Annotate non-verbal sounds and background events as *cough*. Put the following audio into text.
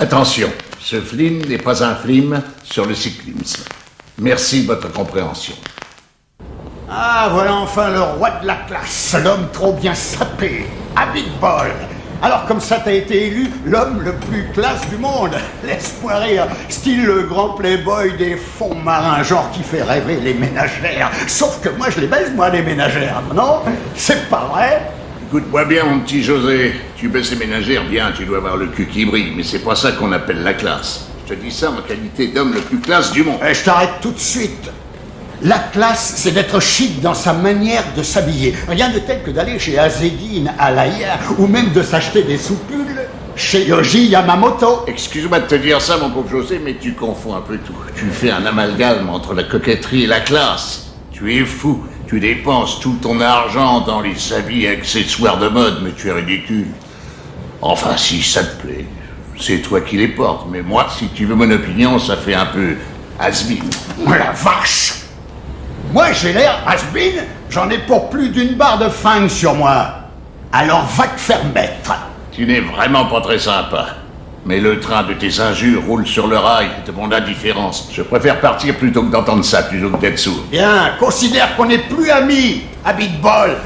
Attention, ce film n'est pas un film sur le cyclisme. Merci de votre compréhension. Ah, voilà enfin le roi de la classe, l'homme trop bien sapé, à Big Ball. Alors comme ça t'as été élu l'homme le plus classe du monde. *laughs* Laisse-moi rire, style le grand playboy des fonds marins, genre qui fait rêver les ménagères. Sauf que moi je les baise moi les ménagères, non? C'est pas vrai Écoute-moi bien, mon petit José. Tu baisses ménagères, bien, tu dois avoir le cul qui brille, mais c'est pas ça qu'on appelle la classe. Je te dis ça en qualité d'homme le plus classe du monde. Eh, je t'arrête tout de suite. La classe, c'est d'être chic dans sa manière de s'habiller. Rien de tel que d'aller chez Azedine, Alaya, ou même de s'acheter des soupules chez Yoji Yamamoto. Excuse-moi de te dire ça, mon pauvre José, mais tu confonds un peu tout. Tu fais un amalgame entre la coquetterie et la classe. Tu es fou. Tu dépenses tout ton argent dans les habits et accessoires de mode, mais tu es ridicule. Enfin, si ça te plaît, c'est toi qui les portes. Mais moi, si tu veux mon opinion, ça fait un peu has-been. Oh la vache Moi j'ai l'air has-been, j'en ai pour plus d'une barre de fang sur moi. Alors va te faire mettre. Tu n'es vraiment pas très sympa. Mais le train de tes injures roule sur le rail de mon indifférence. Je préfère partir plutôt que d'entendre ça, plutôt que d'être sourd. Bien, considère qu'on n'est plus amis Big Ball.